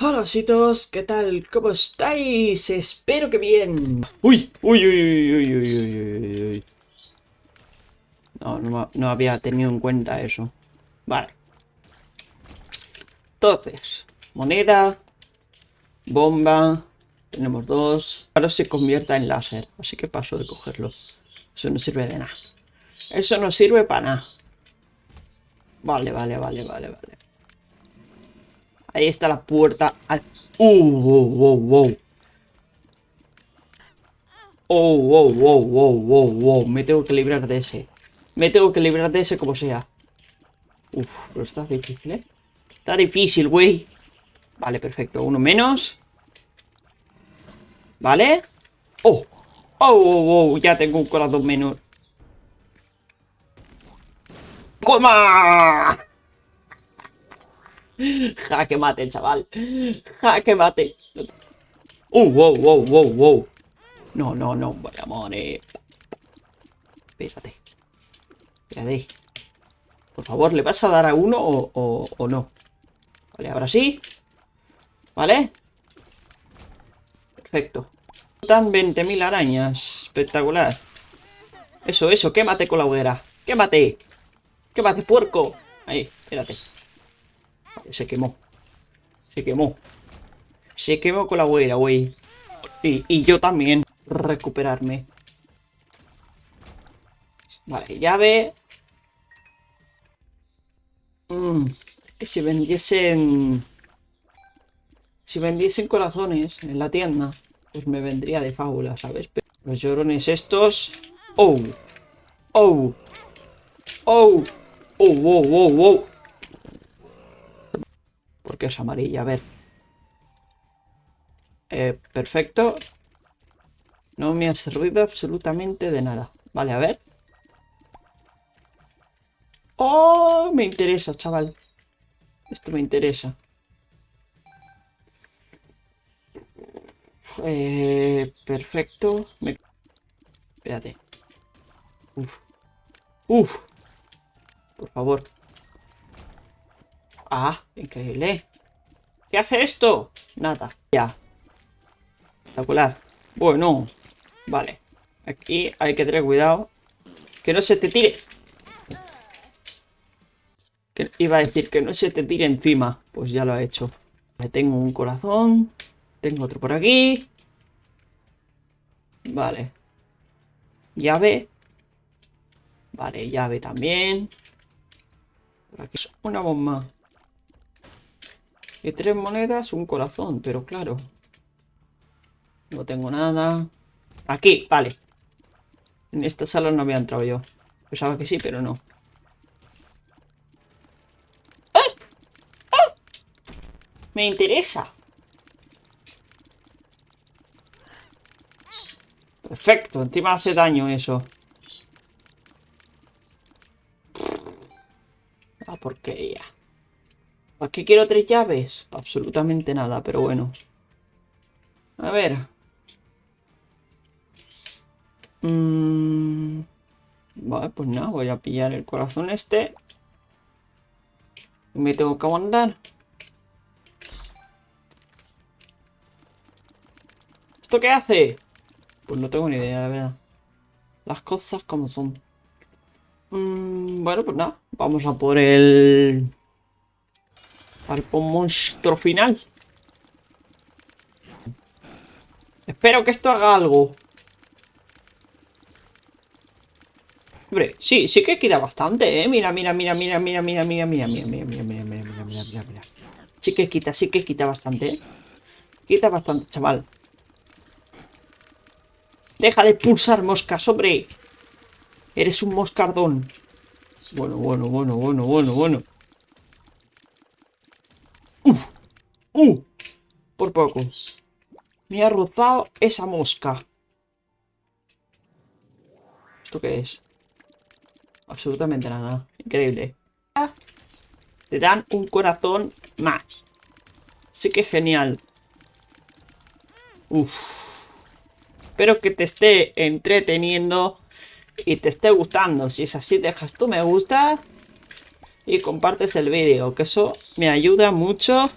Hola ositos, ¿qué tal? ¿Cómo estáis? Espero que bien. Uy, uy, uy, uy, uy, uy, uy, uy. No, no, no había tenido en cuenta eso. Vale. Entonces, moneda, bomba, tenemos dos. Ahora se convierta en láser, así que paso de cogerlo. Eso no sirve de nada. Eso no sirve para nada. Vale, vale, vale, vale, vale. Ahí está la puerta al... ¡Uh! ¡Wow, wow, wow! ¡Oh, wow, wow, wow, wow, wow! Me tengo que librar de ese. Me tengo que librar de ese como sea. Uf, pero está difícil, ¿eh? Está difícil, güey. Vale, perfecto. Uno menos. ¿Vale? ¡Oh! ¡Oh, oh, oh! Ya tengo un corazón menos. ¡Toma! Jaque mate, chaval. Jaque mate. Uh, wow, wow, wow, wow. No, no, no, vaya amores. Espérate. Espérate. Por favor, ¿le vas a dar a uno o, o no? Vale, ahora sí. ¿Vale? Perfecto. Están 20.000 arañas. Espectacular. Eso, eso, quémate con la hoguera. Quémate. Quémate, puerco. Ahí, espérate. Se quemó. Se quemó. Se quemó con la hoguera, güey. Y, yo también. Recuperarme. Vale, llave. Mmm. Que si vendiesen... Si vendiesen corazones en la tienda, pues me vendría de fábula, ¿sabes? los llorones estos... ¡Oh! ¡Oh! ¡Oh! ¡Oh! ¡Wow! ¡Wow! ¡Wow! Porque es amarilla, a ver. Eh, perfecto. No me ha servido absolutamente de nada. Vale, a ver. ¡Oh! Me interesa, chaval. Esto me interesa. Eh, perfecto. Me... Espérate. Uf. Uf. Por favor. Ah, increíble. ¿Qué hace esto? Nada. Ya. Espectacular. Bueno. Vale. Aquí hay que tener cuidado. Que no se te tire. Que iba a decir que no se te tire encima. Pues ya lo ha hecho. Me tengo un corazón. Tengo otro por aquí. Vale. Llave. Vale, llave también. Por aquí es una bomba. Y tres monedas, un corazón, pero claro. No tengo nada. Aquí, vale. En esta sala no había entrado yo. Pensaba que sí, pero no. Me interesa. Perfecto, encima hace daño eso. La porquería. ¿Para qué quiero tres llaves? Absolutamente nada, pero bueno. A ver. Mm, vale, pues nada, voy a pillar el corazón este. Y me tengo que mandar. ¿Esto qué hace? Pues no tengo ni idea, la verdad. Las cosas como son. Mm, bueno, pues nada. Vamos a por el... Al monstruo final. Espero que esto haga algo. Hombre, sí, sí que quita bastante, ¿eh? Mira, mira, mira, mira, mira, mira, mira, mira, mira, mira, mira, mira, mira, mira, mira, mira. Sí que quita, sí que quita bastante, ¿eh? Quita bastante, chaval. Deja de pulsar moscas, hombre. Eres un moscardón. Bueno, bueno, bueno, bueno, bueno, bueno. Uf. Uh. Por poco. Me ha rozado esa mosca. ¿Esto qué es? Absolutamente nada. Increíble. Te dan un corazón más. Sí que genial. Uf. Espero que te esté entreteniendo y te esté gustando. Si es así, dejas tu me gusta y compartes el vídeo, que eso me ayuda mucho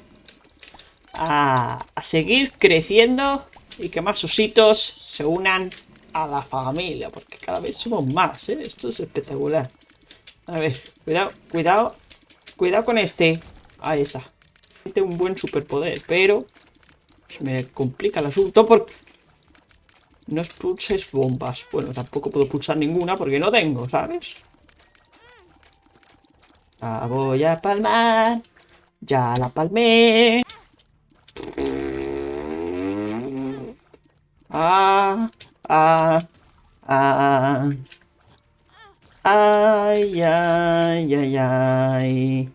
a, seguir creciendo y que más ositos se unan a la familia, porque cada vez somos más, ¿eh? Esto es espectacular. A ver, cuidado, cuidado, cuidado con este. Ahí está. Tiene un buen superpoder, pero me complica el asunto porque no expulses bombas. Bueno, tampoco puedo pulsar ninguna porque no tengo, ¿sabes? La voy a palmar. Ya la palmé. Ah, ah, ah. Ay, ay, ay, ay.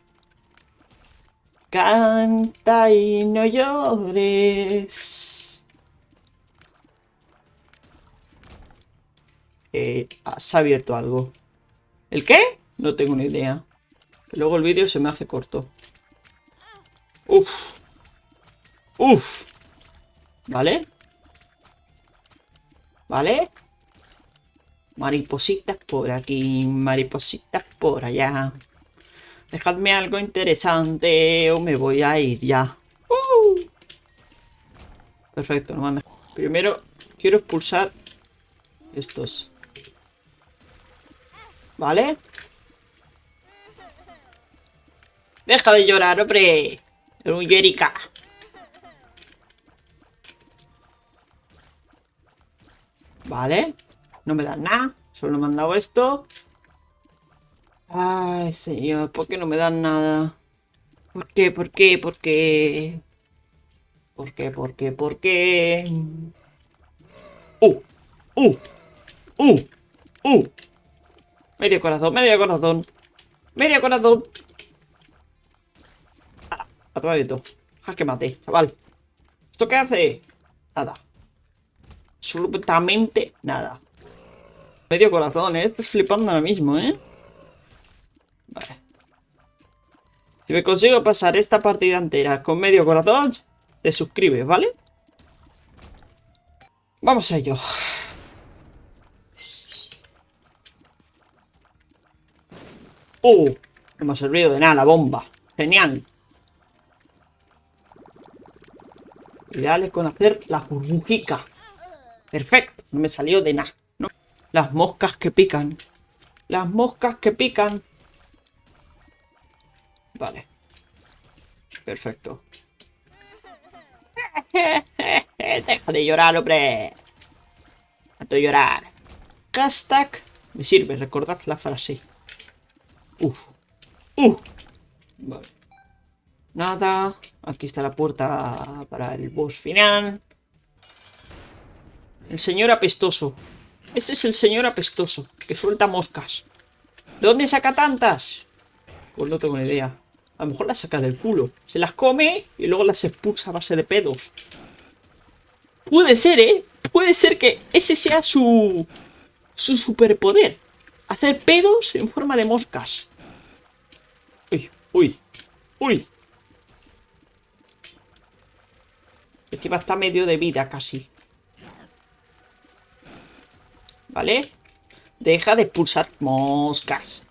Canta y no llores. Eh, has abierto algo. ¿El qué? No tengo ni idea. Luego el vídeo se me hace corto. Uf. Uf. ¿Vale? ¿Vale? Maripositas por aquí, maripositas por allá. Dejadme algo interesante o me voy a ir ya. ¡Uh! Perfecto, no manda. Primero quiero expulsar estos. ¿Vale? Deja de llorar, hombre. Un Jerica. Vale. No me dan nada. Solo me han dado esto. Ay, señor. ¿Por qué no me dan nada? ¿Por qué? ¿Por qué? ¿Por qué? ¿Por qué? ¿Por qué? ¿Por qué? ¡Uh! ¡Uh! ¡Uh! ¡Uh! Medio corazón, medio corazón. Medio corazón. Ah, a tu esto. Jaque mate, chaval. ¿Esto qué hace? Nada. Absolutamente nada. Medio corazón, ¿eh? Estás flipando ahora mismo, ¿eh? Vale. Si me consigo pasar esta partida entera con medio corazón, te suscribes, ¿vale? Vamos a ello. ¡Uh! No me ha servido de nada la bomba. Genial. Ideal es con hacer la burbujica. Perfecto. No me salió de nada. Las moscas que pican. Las moscas que pican. Vale. Perfecto. Deja de llorar, hombre. Deja de llorar. Hashtag. Me sirve, recordad la frase. Uf. Uf. Vale. Nada. Aquí está la puerta para el boss final. El señor apestoso. Ese es el señor apestoso, que suelta moscas. ¿De dónde saca tantas? Pues no tengo ni idea. A lo mejor las saca del culo. Se las come y luego las expulsa a base de pedos. Puede ser, ¿eh? Puede ser que ese sea su... Su superpoder. Hacer pedos en forma de moscas. Uy, uy, uy. Este está medio de vida casi. ¿Vale? Deja de pulsar moscas.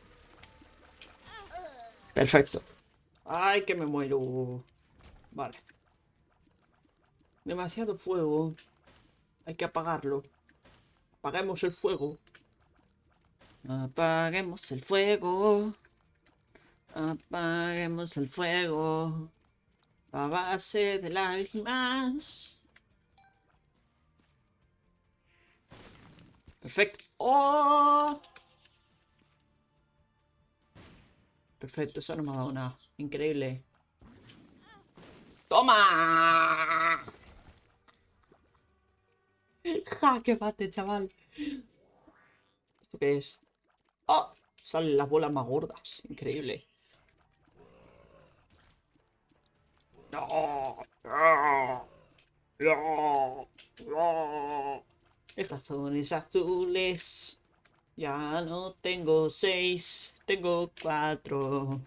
Perfecto. Ay, que me muero. Vale. Demasiado fuego. Hay que apagarlo. Apaguemos el fuego. Apaguemos el fuego. Apaguemos el fuego. A base de lágrimas. Perfecto. ¡Oh! Perfecto, eso no me ha dado nada. Increíble. ¡Toma! ¡Ja! ¡Qué mate, chaval! ¿Esto qué es? ¡Oh! Salen las bolas más gordas. Increíble. ¡No! ¡No! ¡No! ¡No! Razones azules. Ya no tengo seis, tengo cuatro.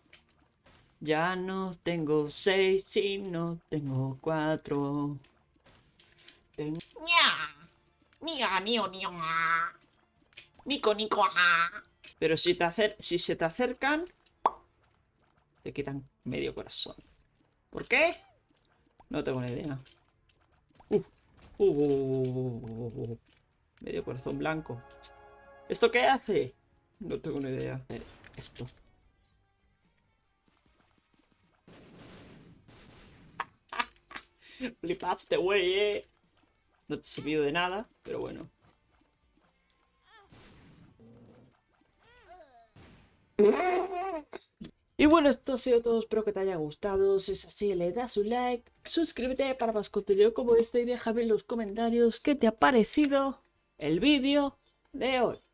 Ya no tengo seis, no tengo cuatro. Tengo... ¡Nia! ¡Nia, ¡Nico, nico! Pero si, te acer si se te acercan, te quitan medio corazón. ¿Por qué? No tengo ni idea. Uf. Uh, uh, uh, Medio corazón blanco. ¿Esto qué hace? No tengo ni idea. Eh, esto. Flipaste, güey, eh. No te he servido de nada, pero bueno. Y bueno, esto ha sido todo, espero que te haya gustado, si es así le das un like, suscríbete para más contenido como este y déjame en los comentarios qué te ha parecido el vídeo de hoy.